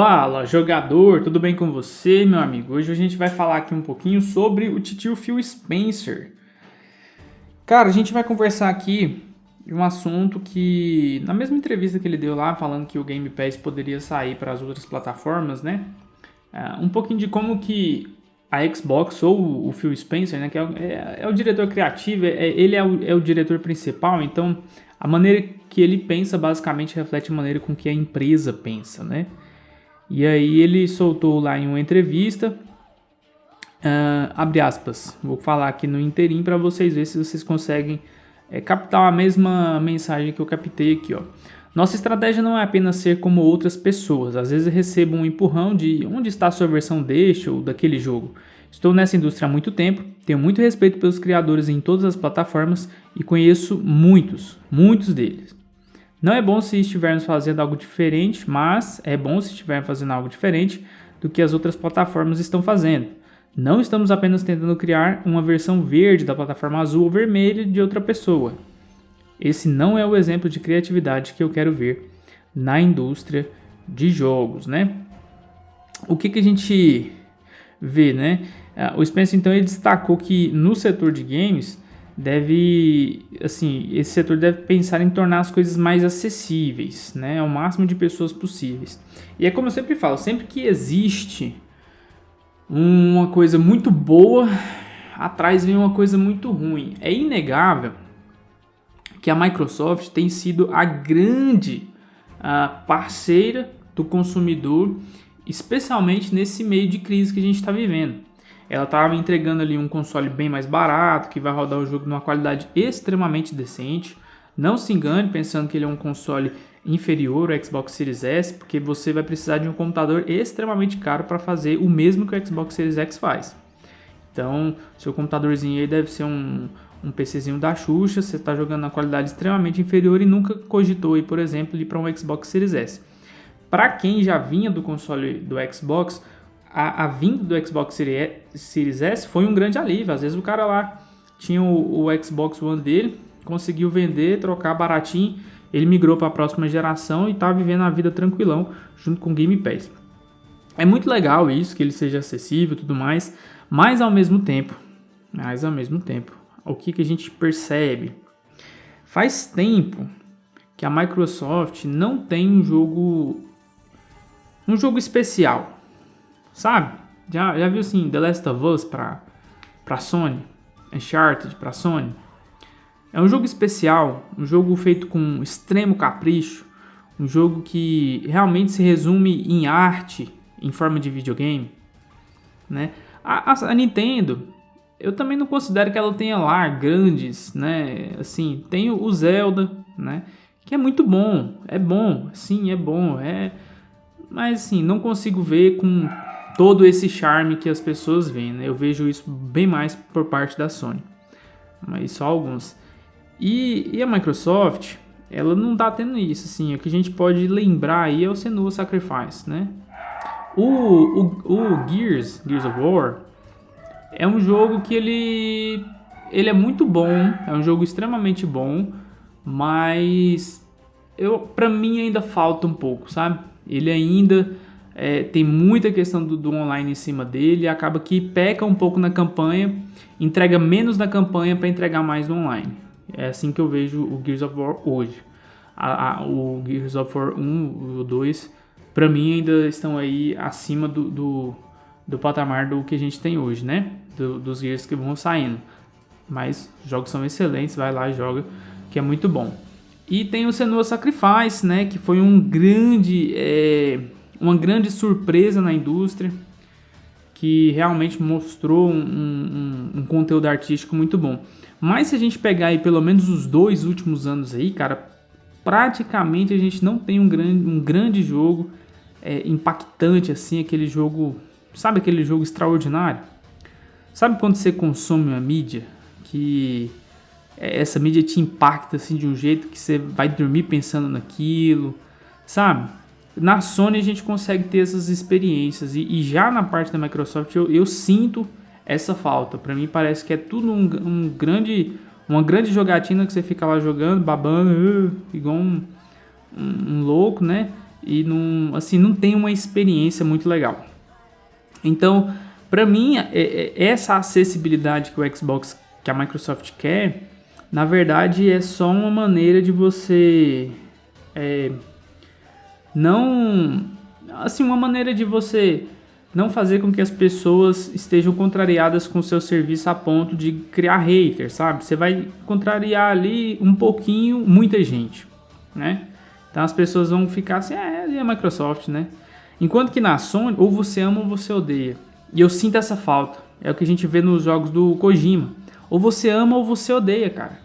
Fala jogador, tudo bem com você meu amigo? Hoje a gente vai falar aqui um pouquinho sobre o titio Phil Spencer. Cara, a gente vai conversar aqui de um assunto que, na mesma entrevista que ele deu lá, falando que o Game Pass poderia sair para as outras plataformas, né? Uh, um pouquinho de como que a Xbox ou o Phil Spencer, né, que é, é, é o diretor criativo, é, ele é o, é o diretor principal, então a maneira que ele pensa basicamente reflete a maneira com que a empresa pensa, né? E aí ele soltou lá em uma entrevista, uh, abre aspas, vou falar aqui no inteirinho para vocês verem se vocês conseguem é, captar a mesma mensagem que eu captei aqui, ó. Nossa estratégia não é apenas ser como outras pessoas. Às vezes recebo um empurrão de onde está a sua versão deste ou daquele jogo. Estou nessa indústria há muito tempo, tenho muito respeito pelos criadores em todas as plataformas e conheço muitos, muitos deles. Não é bom se estivermos fazendo algo diferente, mas é bom se estivermos fazendo algo diferente do que as outras plataformas estão fazendo. Não estamos apenas tentando criar uma versão verde da plataforma azul ou vermelha de outra pessoa. Esse não é o exemplo de criatividade que eu quero ver na indústria de jogos, né? O que, que a gente vê, né? Ah, o Spencer então ele destacou que no setor de games deve, assim, esse setor deve pensar em tornar as coisas mais acessíveis, né, ao máximo de pessoas possíveis. E é como eu sempre falo, sempre que existe uma coisa muito boa, atrás vem uma coisa muito ruim. É inegável que a Microsoft tem sido a grande uh, parceira do consumidor, especialmente nesse meio de crise que a gente está vivendo. Ela estava entregando ali um console bem mais barato, que vai rodar o jogo numa qualidade extremamente decente. Não se engane pensando que ele é um console inferior ao Xbox Series S, porque você vai precisar de um computador extremamente caro para fazer o mesmo que o Xbox Series X faz. Então, seu computadorzinho aí deve ser um, um PCzinho da Xuxa, você está jogando na qualidade extremamente inferior e nunca cogitou, aí, por exemplo, ir para um Xbox Series S. Para quem já vinha do console do Xbox, a, a vinda do Xbox Series S foi um grande alívio. Às vezes o cara lá tinha o, o Xbox One dele, conseguiu vender, trocar baratinho, ele migrou para a próxima geração e está vivendo a vida tranquilão junto com o Game Pass. É muito legal isso, que ele seja acessível e tudo mais, mas ao mesmo tempo, mas ao mesmo tempo, o que, que a gente percebe? Faz tempo que a Microsoft não tem um jogo um jogo especial Sabe? Já, já viu assim The Last of Us pra, pra Sony? Uncharted pra Sony? É um jogo especial, um jogo feito com extremo capricho, um jogo que realmente se resume em arte em forma de videogame, né? A, a, a, Nintendo, eu também não considero que ela tenha lá grandes, né? Assim, tem o Zelda, né? Que é muito bom, é bom, sim, é bom, é... Mas assim, não consigo ver com todo esse charme que as pessoas veem. Né? Eu vejo isso bem mais por parte da Sony, mas só alguns. E, e a Microsoft, ela não tá tendo isso, assim, o que a gente pode lembrar aí é o Senua Sacrifice, né? O, o, o Gears, Gears of War, é um jogo que ele, ele é muito bom, é um jogo extremamente bom, mas eu, pra mim ainda falta um pouco, sabe? Ele ainda é, tem muita questão do, do, online em cima dele, acaba que peca um pouco na campanha, entrega menos na campanha para entregar mais no online. É assim que eu vejo o Gears of War hoje. A, a, o Gears of War 1 o 2, para mim ainda estão aí acima do, do, do, patamar do que a gente tem hoje, né? Do, dos Gears que vão saindo. Mas os jogos são excelentes, vai lá e joga, que é muito bom. E tem o Senua Sacrifice, né? Que foi um grande... É, uma grande surpresa na indústria que realmente mostrou um, um, um, conteúdo artístico muito bom. Mas se a gente pegar aí pelo menos os dois últimos anos aí, cara, praticamente a gente não tem um grande, um grande jogo é, impactante assim, aquele jogo, sabe aquele jogo extraordinário? Sabe quando você consome uma mídia que essa mídia te impacta assim de um jeito que você vai dormir pensando naquilo, sabe? Na Sony a gente consegue ter essas experiências e, e já na parte da Microsoft eu, eu sinto essa falta. Para mim parece que é tudo um, um, grande, uma grande jogatina que você fica lá jogando, babando, uh, igual um, um, um, louco, né? e não, assim, não tem uma experiência muito legal. Então, para mim, é, é, essa acessibilidade que o Xbox, que a Microsoft quer, na verdade é só uma maneira de você é, não, assim, uma maneira de você não fazer com que as pessoas estejam contrariadas com o seu serviço a ponto de criar haters, sabe? Você vai contrariar ali um pouquinho muita gente, né? Então as pessoas vão ficar assim, é, é a Microsoft, né? Enquanto que na Sony, ou você ama ou você odeia. E eu sinto essa falta. É o que a gente vê nos jogos do Kojima. Ou você ama ou você odeia, cara.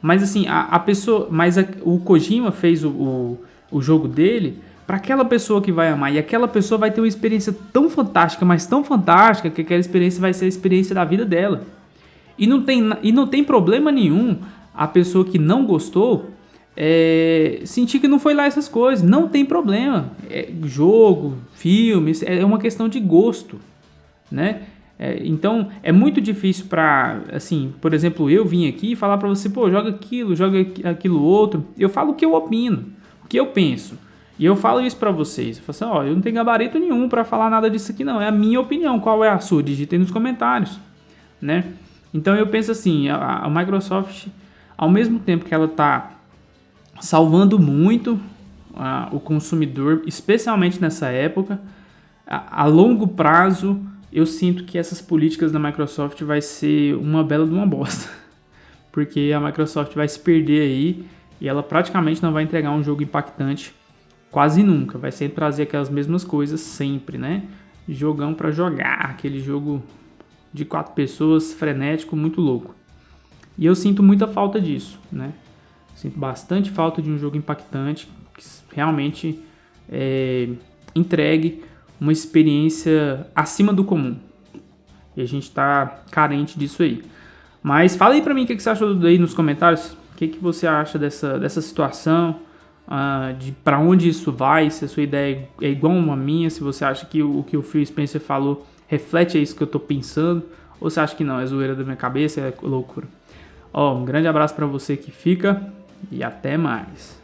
Mas assim, a, a pessoa. Mas a, o Kojima fez o, o, o jogo dele para aquela pessoa que vai amar. E aquela pessoa vai ter uma experiência tão fantástica, mas tão fantástica, que aquela experiência vai ser a experiência da vida dela. E não tem, e não tem problema nenhum a pessoa que não gostou é, sentir que não foi lá essas coisas. Não tem problema. É, jogo, filmes, é uma questão de gosto, né? É, então é muito difícil para, assim, por exemplo, eu vim aqui falar para você, pô, joga aquilo, joga aquilo outro. Eu falo o que eu opino, o que eu penso. E eu falo isso para vocês. Eu falo assim, ó, eu não tenho gabarito nenhum para falar nada disso aqui não. É a minha opinião. Qual é a sua? Digitem nos comentários, né? Então eu penso assim, a, a Microsoft, ao mesmo tempo que ela tá salvando muito uh, o consumidor, especialmente nessa época. A, a, longo prazo, eu sinto que essas políticas da Microsoft vai ser uma bela de uma bosta, porque a Microsoft vai se perder aí e ela praticamente não vai entregar um jogo impactante quase nunca. Vai sempre trazer aquelas mesmas coisas sempre, né? Jogão para jogar, aquele jogo de quatro pessoas, frenético, muito louco. E eu sinto muita falta disso, né? Sinto bastante falta de um jogo impactante, que realmente é, entregue uma experiência acima do comum. E a gente está carente disso aí. Mas fala aí pra mim o que, que você achou aí nos comentários. O que, que você acha dessa, dessa situação? Uh, de para onde isso vai? Se a sua ideia é igual a minha, se você acha que o, que o Phil Spencer falou reflete isso que eu tô pensando, ou você acha que não, é zoeira da minha cabeça, é loucura. Ó, um grande abraço para você que fica e até mais.